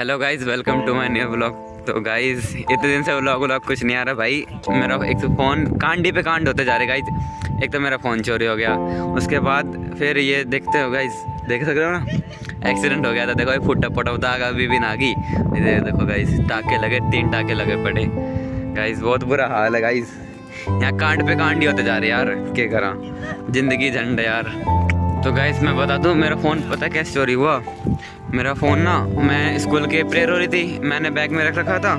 Hello guys welcome to my new blog तो guys इतने दिन से व्लॉग व्लॉग कुछ नहीं आ रहा, भाई। मेरा एक तो फ़ोन कांडी पे कांड होते जा रहे गाइस एक तो मेरा फ़ोन चोरी हो गया। उसके बाद फिर ये देखते हो गाइस देख सकते हो ना? एक्सीडेंट हो गया था। देखो फुटा फटा दाग अभी भी ना गई देखो गाइस टाके लगे, तीन टाके लगे पड़े। गाइस बहुत बुरा हाल है गाइस यहाँ कांड पे कांड ही होते जा रहे यार। क्या करा? ज़िंदगी झंड यार। तो गाइस मैं बता दूँ, मेरा फ़ोन पता कैसे चोरी हुआ? मेरा फ़ोन ना, मैं स्कूल के प्रेयर हो रही थी, मैंने बैग में रख रखा था।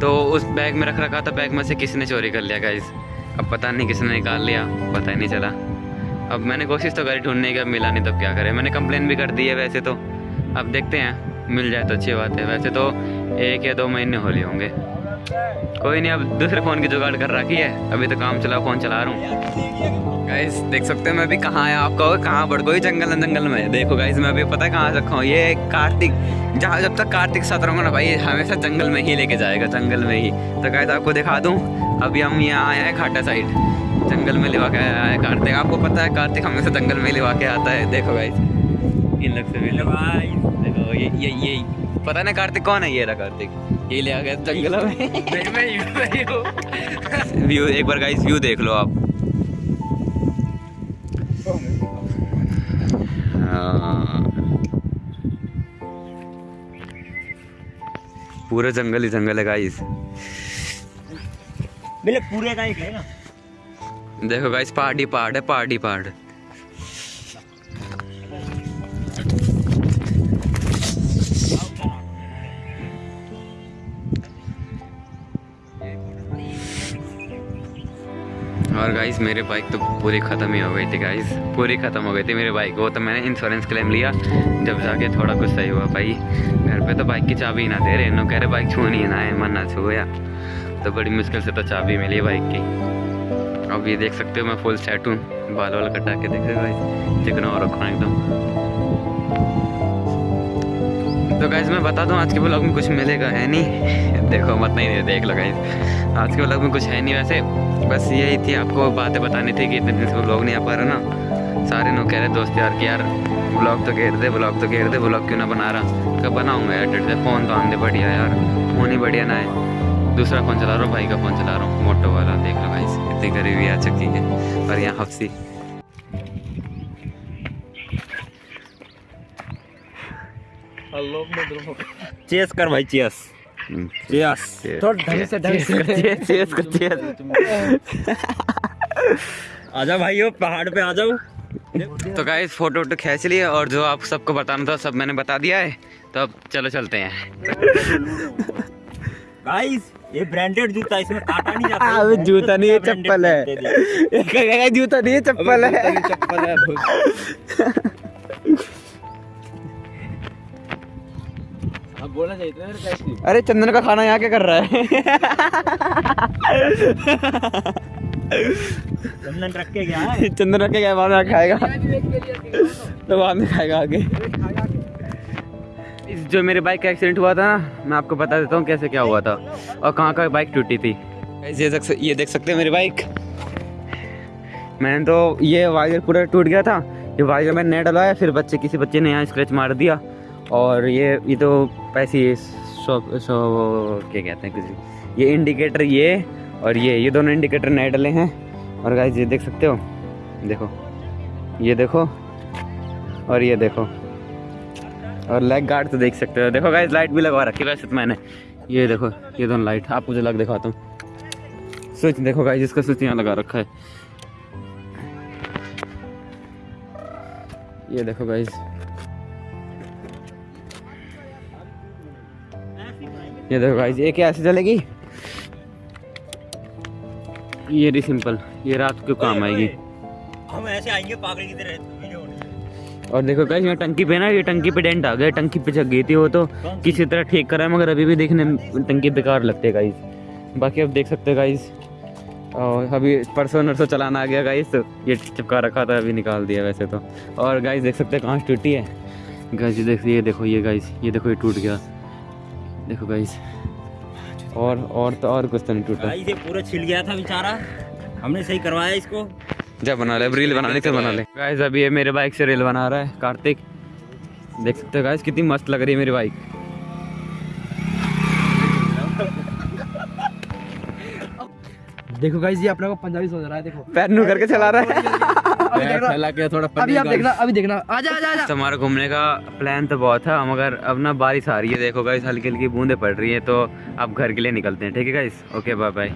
तो उस बैग में रख रखा था बैग में से किसी ने चोरी कर लिया गाइस अब पता नहीं किसने निकाल लिया, पता ही नहीं चला। अब मैंने कोशिश तो करी ढूँढने की, अब मिला नहीं, तब क्या करें? मैंने कंप्लेन भी कर दी है वैसे तो। अब देखते हैं, मिल जाए तो अच्छी बात है। वैसे तो एक या दो महीने हो लिए होंगे। कोई नहीं अब दूसरे फ़ोन की जुगाड़ कर रखी है। अभी तो काम चला फ़ोन चला रहा हूँ। गाइस देख सकते हैं मैं अभी कहाँ आया आप कहोगे कहाँ बढ़ गई जंगल है जंगल में। देखो गाइस मैं अभी पता है कहाँ रखा हूँ? ये कार्तिक जहाँ जब तक कार्तिक साथ रहूँगा ना भाई हमेशा जंगल में ही लेके जाएगा जंगल में ही। तो गाइस आपको दिखा दूँ अभी हम यहाँ आए हैं खाटा साइड जंगल में लिवा के आया है कार्तिक। आपको पता है कार्तिक हमेशा जंगल में लिवा के आता है। देखो गाइस इन लोग से देखो ये ये ये। पता नहीं कार्तिक कौन है ये रहा कार्तिक? ये ले आ गया जंगल में। व्यू एक बार गाइस व्यू देख लो आप। हाँ। पूरा जंगल ही जंगल है गाइस पूरे का है ना? देखो गाइस पहाड़ी पहाड़ है पहाड़ी पहाड़। और गाइस मेरे बाइक तो पूरी ख़त्म ही हो गई थी गाइस पूरी ख़त्म हो गई थी मेरे बाइक वो तो मैंने इंश्योरेंस क्लेम लिया। जब जाके थोड़ा कुछ सही हुआ भाई। घर पे तो बाइक की चाबी ना दे रहे। नो कह रहे बाइक छूनी है ना है मन ना छू छूया तो बड़ी मुश्किल से तो चाबी मिली बाइक की। अब ये देख सकते हो मैं फुल सेट हूँ बाल वाल कटा के देख रहे भाई चिकना और रखा एकदम। तो गाइज़ मैं बता दूँ, आज के ब्लॉग में कुछ मिलेगा है नहीं। देखो, मत नहीं देख लो गाइज़ आज के ब्लॉग में कुछ है नहीं वैसे। बस यही थी आपको बातें बतानी थी कि इतने दिन से ब्लॉग नहीं आ पा रहा ना। सारे लोग कह रहे, दोस्त यार, कि यार ब्लॉग तो घेर दे ब्लॉग तो घेर दे ब्लॉग क्यों ना बना रहा? कब बनाऊँगा यार डट फ़ोन तो आने बढ़िया यार। फ़ोन ही बढ़िया ना है। दूसरा फ़ोन चला रहा हूँ, भाई का फ़ोन चला रहा हूँ, मोटो वाला। देख लो गाइज़ इतनी गरीबी आ चुकी है। और यहाँ हफ्सी। चेस कर भाई चेस। चेस। थोड़ा ढंग से ढंग से। चेस कर चेस आजा भाइयों पहाड़ पे आ जाओ। तो गाइस फ़ोटो वोटो खींच लिए और जो आप सबको बताना था सब मैंने बता दिया है। तो अब चलो चलते हैं। गाइस ये ब्रांडेड जूता इसमें काटा नहीं जाता। अबे जूता नहीं है चप्पल है। जूता नहीं है चप्पल है। चप्पल है बोलना चाहिए था कैसी? अरे चंदन का खाना यहाँ क्या कर रहा है? चंदन रख के गया है। चंदन रख के क्या बाद में खाएगा। तो बाद में खाएगा आगे। इस जो मेरे बाइक का एक्सीडेंट हुआ था ना मैं आपको बता देता हूँ कैसे क्या हुआ था और कहाँ का बाइक टूटी थी। ये देख ये देख सकते हैं मेरी बाइक। मैंने तो ये वायर पूरा टूट गया था ये वायर मैंने नया डलवाया फिर बच्चे किसी बच्चे ने यहाँ स्क्रैच मार दिया। और ये ये तो पैसे सो सो क्या कहते हैं किसी ये इंडिकेटर ये और ये ये दोनों इंडिकेटर नए डले हैं। और गाइस ये देख सकते हो? देखो। ये देखो। और ये देखो। और लेग गार्ड तो देख सकते हो। देखो गाइस लाइट भी लगवा रखी वैसे तो मैंने। ये देखो, ये दोनों लाइट आप मुझे लग दिखाता हूँ। स्विच देखो गाइस इसका स्विच यहाँ लगा रखा है। ये देखो गाइस ये देखो गाइस ये क्या ऐसे चलेगी? ये रही सिंपल ये रात को काम आएगी। हम ऐसे आएँगे पागल की तरह और देखो गाइस यहाँ टंकी पे ना ये टंकी पे डेंट आ गया टंकी पे जग गई थी वो तो। किसी तरह ठीक करा है मगर अभी भी देखने में टंकी बेकार लगते हैं गाइस बाकी अब देख सकते हैं गाइस और अभी परसों नरसों चलाना आ गया गाइस तो ये चिपका रखा था अभी निकाल दिया वैसे तो। और गाइस देख सकते हैं कहाँ टूटी है। गाइस ये देख ये देखो ये गाइस ये देखो ये टूट गया। देखो गाइस और और तो और कुछ तो नहीं टूटा। ये पूरा छिल गया था बेचारा। हमने सही करवाया इसको। जब बना ले रील बनाने तो बना ले। गाइस अभी ये मेरे बाइक से रील बना रहा है कार्तिक। देख सकते हो गाइस कितनी मस्त लग रही है मेरी बाइक देखो गाइस ये अपने को पंजाबी सोच रहा है देखो। पैर नू करके चला रहा है हाँ, अभी देख रहा- फैला के थोड़ा अभी आप देखना अभी देखना। आजा आजा आजा। तो हमारा घूमने का प्लान तो बहुत था मगर अब ना बारिश आ रही है देखो गाइस हल्की हल्की बूंदे पड़ रही है तो अब घर के लिए निकलते हैं ठीक है गाइस ओके बाय बाय